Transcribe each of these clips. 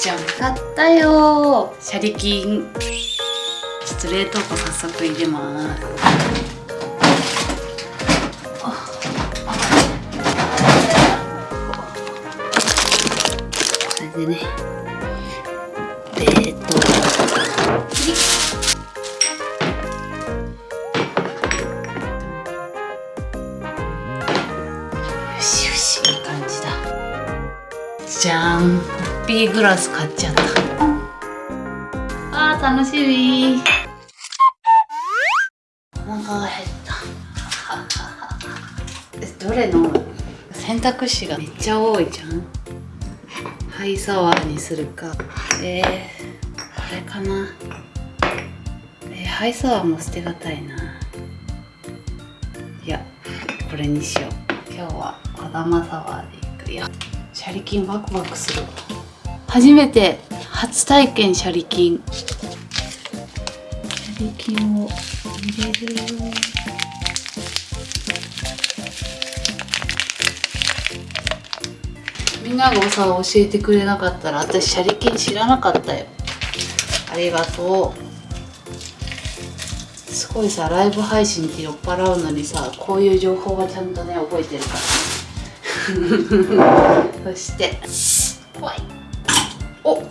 じゃん買ったよ。シャリキン。ちょっと冷凍庫早速入れます。これでねじゃん。コッピーグラス買っちゃった。あー楽しみ。お腹が減った。えどれの選択肢がめっちゃ多いじゃん。ハイサワーにするか。えー、これかな。えー、ハイサワーも捨てがたいな。いやこれにしよう。今日は小玉サワーでいくよシャリキンワクワクする。初めて初体験シャリキン。シャリを入れる。よみんながさ教えてくれなかったら私シャリキン知らなかったよ。ありがとう。すごいさライブ配信って酔っ払うのにさこういう情報はちゃんとね覚えてるからねそして。怖い。お。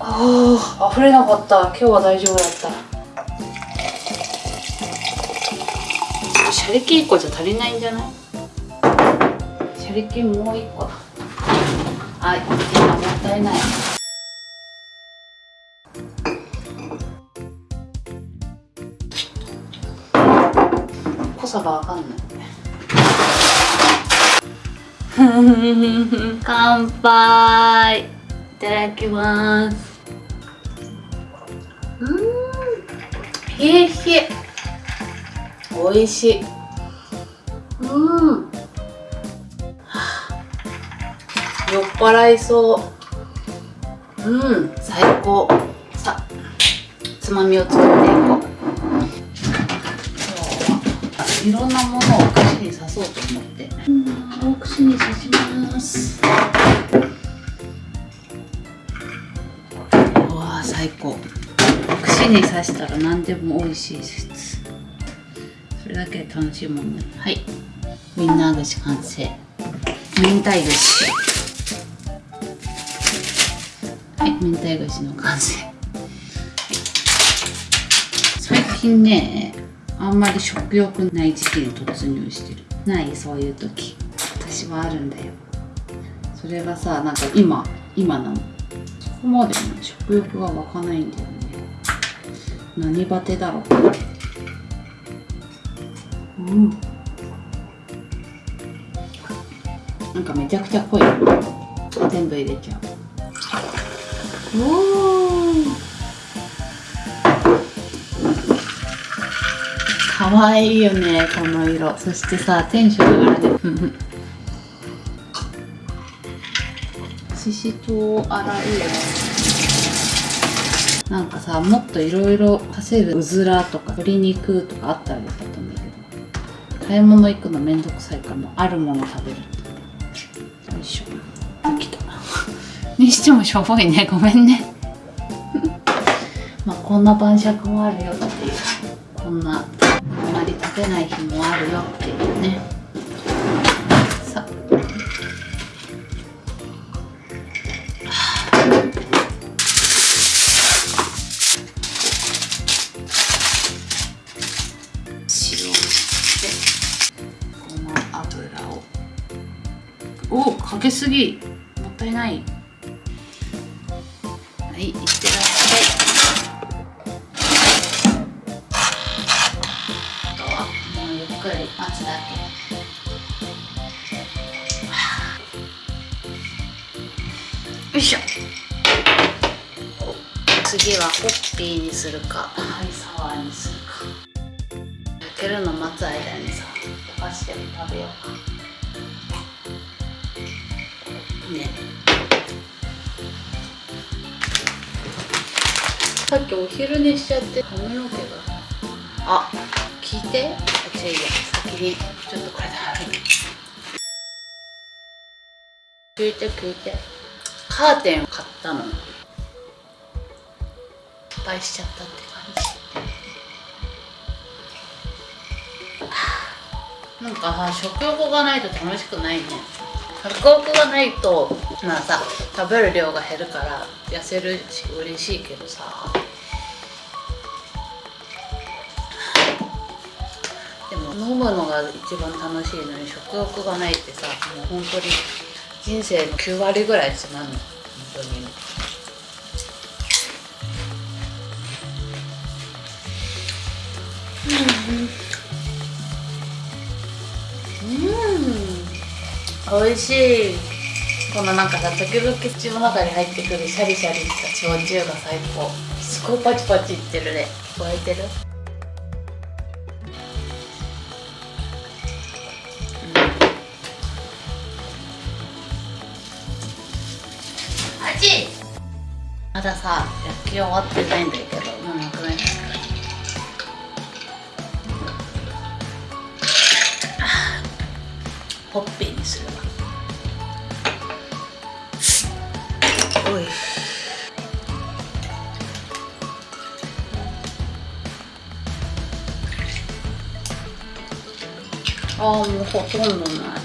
あー。溢れなかった。今日は大丈夫だった。シャリキン1個じゃ足りないんじゃない？シャリキンもう1個。だはいもったいない。濃さがわかんない 乾杯。いただきます。うん。冷え冷え。美味しい。うん。酔っ払いそう。うん。最高。さあつまみを作っていこう。いろんなものを串に刺そうと思って。うんお串に刺します。うわ最高。串に刺したら何でも美味しいです。それだけで楽しいもんね。はい。ウインナー串完成。明太串はい明太串の完成。最近ねあんまり食欲ない時期に突入してる。ないそういう時。私はあるんだよ。それがさなんか今今なの。そこまで、ね、食欲が湧かないんだよね。何バテだろう。うん。なんかめちゃくちゃ濃い。全部入れちゃう。おかわいいよねこの色。そしてさテンション上がるねししとう洗うよ。なんかさもっといろいろ足せるうずらとか鶏肉とかあったらよかったんだけど。買い物行くのめんどくさいからもあるもの食べるよいしょ。きたにしてもしょぼいね。ごめんね。まあこんな晩酌もあるよっていう。こんなあんまり食べない日もあるよっていうね。さ。塩をしてこの油を。おかけすぎ。もったいない。はいいってらくり待つだけよいしょ。次はホッピーにするか。ハイサワーにするか。焼けるの待つ間にさお菓子でも食べようか。ね。さっきお昼寝しちゃって髪の毛があ聞いてあ違ういや先に。ちょっとこれで貼る聞いて聞いて。カーテンを買ったの。失敗しちゃったって感じ。なんかさ食欲がないと楽しくないね。食欲がないとまあさ食べる量が減るから痩せるし嬉しいけどさ。飲むのが一番楽しいのに食欲がないってさもう本当に人生の9割ぐらいつまんの本当に。うん。うん美味しい。このなんかさ時々口の中に入ってくるシャリシャリした焼酎が最高。すごいパチパチいってるね。聞こえてる？ださ焼き終わってないんだけど。もうなくないホッピーにするわ。おい。ああもうほとんどない。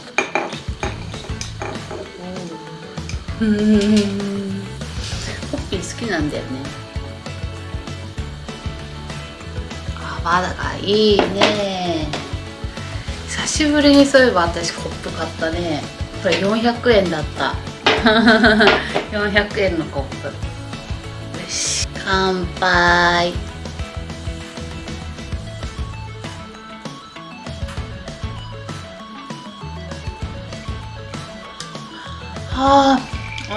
うんなんだよね。あまだがいいね。久しぶりにそういえば私コップ買ったね。これ400円だった。400円のコップ。よし乾杯。はあ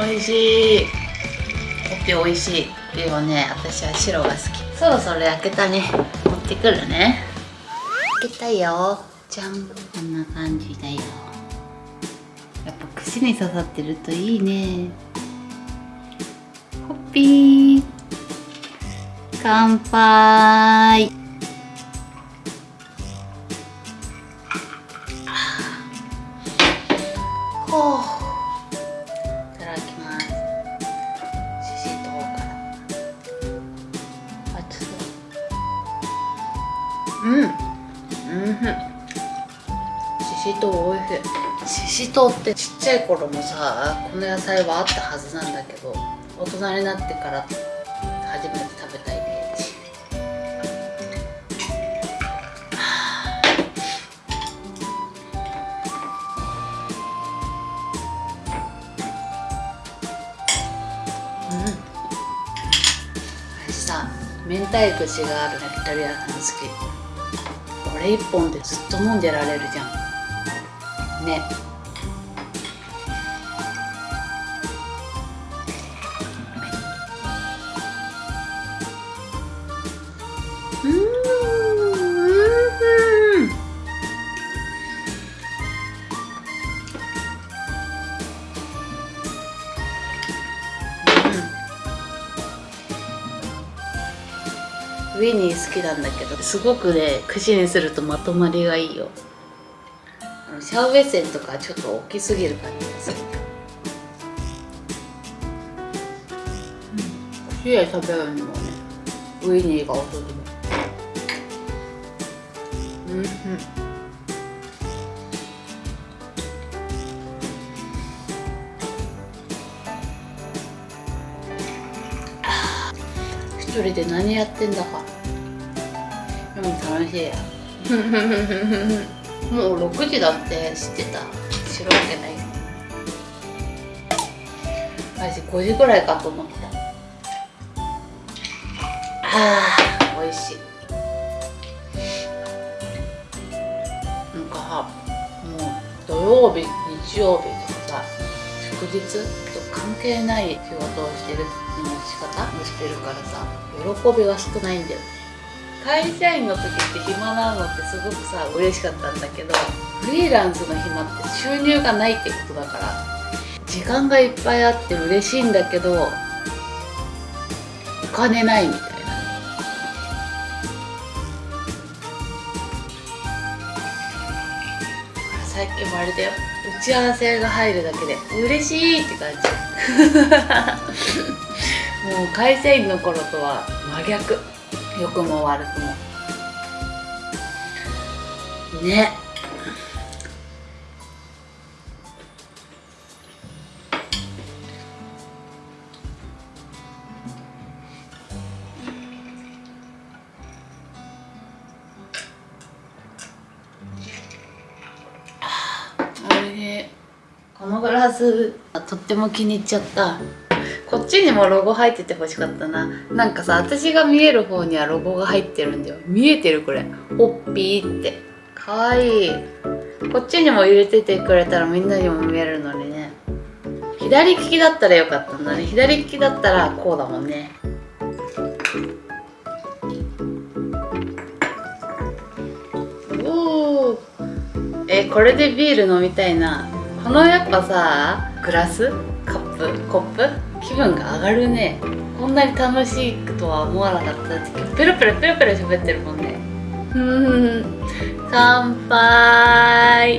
美味しい。コッピー美味しいでもね私は白が好き。そろそろ焼けたね。持ってくるね。焼けたよ。じゃん。こんな感じだよ。やっぱ串に刺さってるといいね。ホッピー。乾杯うんうんししとうおいしいししとうってちっちゃい頃もさこの野菜はあったはずなんだけど大人になってから初めて食べたイメージ。うん。私さ明太串がある焼き鳥屋さん好き。れ1本でずっと飲んでられるじゃん。ね。ウィニー好きなんだけどすごくね串にするとまとまりがいいよ。あのシャウベッセンとかちょっと大きすぎる感じがする。串で食べるにもねウィニーがおすすめうんうん。一人で何やってんだか。でも楽しいや。もう6時だって知ってた。知るわけない。私5時ぐらいかと思ってた。あー美味しい。なんかもう土曜日日曜日とかさ祝日と関係ない仕事をしてるの仕方?をしてるからさ。喜びが少ないんだよ会社員の時って暇なのってすごくさ嬉しかったんだけどフリーランスの暇って収入がないってことだから時間がいっぱいあって嬉しいんだけどお金ないみたいな。最近もあれだよ。うち合わせが入るだけで嬉しいって感じ。もう会社員の頃とは真逆。良くも悪くも。ね。このグラスとっても気に入っちゃったこっちにもロゴ入ってて欲しかったな。なんかさ私が見える方にはロゴが入ってるんだよ。見えてるこれ。ホッピーって。かわいい。こっちにも入れててくれたらみんなにも見えるのにね。左利きだったらよかったんだね。左利きだったらこうだもんね。おおえこれでビール飲みたいな。このやっぱさグラス？カップ？コップ？気分が上がるね。こんなに楽しいとは思わなかったペロペロペロペロ喋ってるもんね。ふん。乾杯。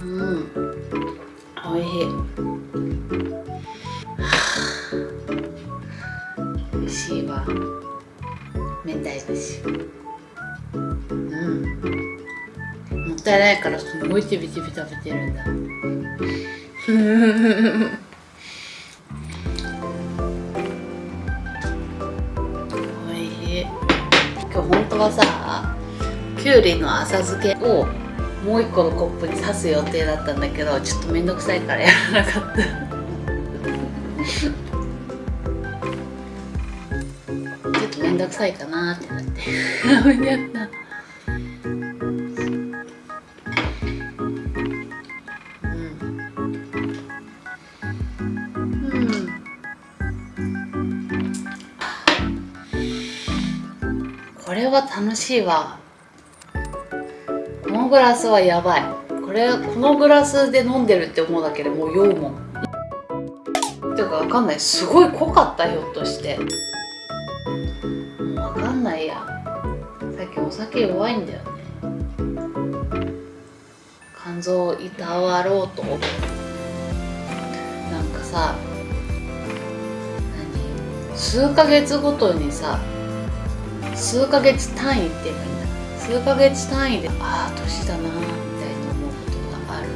うん。おいしい。美味しいわ。明太節うんもったいないからすごいちびちび食べてるんだ。おいしい。今日本当はさきゅうりの浅漬けをもう一個のコップに刺す予定だったんだけどちょっと面倒くさいからやらなかった。ちょっと面倒くさいかなってなって。やった。は楽しいわ。このグラスはやばい。これこのグラスで飲んでるって思うだけでもう酔うもん。ていうかわかんない。すごい濃かったひょっとして。もうわかんないや。さっきお酒弱いんだよね。肝臓をいたわろうと。なんかさ何？数ヶ月ごとにさ数ヶ月単位っていいんだ数ヶ月単位でああ年だなみたいな思うことがある。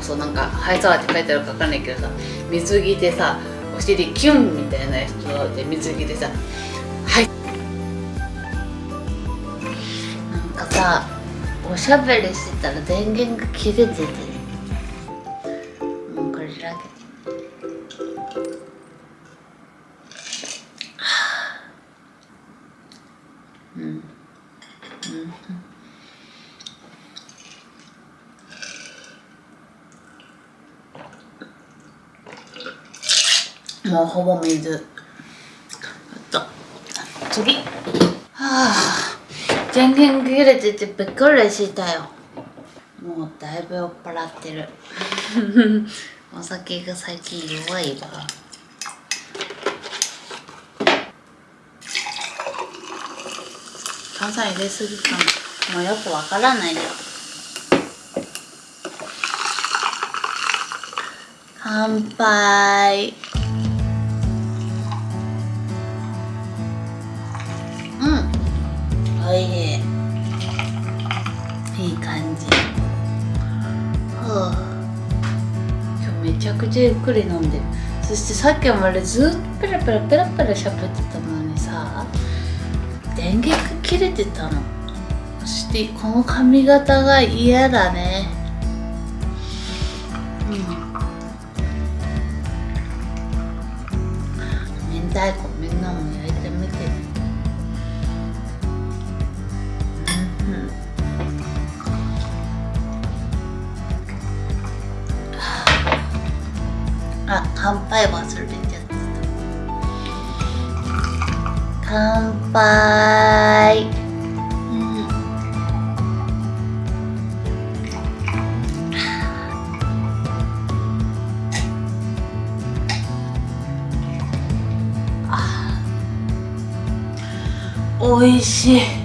そうなんか「ハイサワー」って書いてあるか分かんないけどさ水着でさお尻キュンみたいな人で水着でさ「はい」なんかさおしゃべりしてたら電源が切れててもうほぼ水。と。次。はあ電源切れててびっくりしたよ。もうだいぶ酔っ払ってる。お酒が最近弱いわ。炭酸入れすぎかなもうよくわからないよ。乾杯。くちゃゆっくり飲んでそしてさっきまでずっとペラペラペラペラ喋ってたのにさ電源が切れてたの。そしてこの髪型が嫌だね。うん。明太子乾杯忘れちゃった乾杯。うん。あ。美味しい。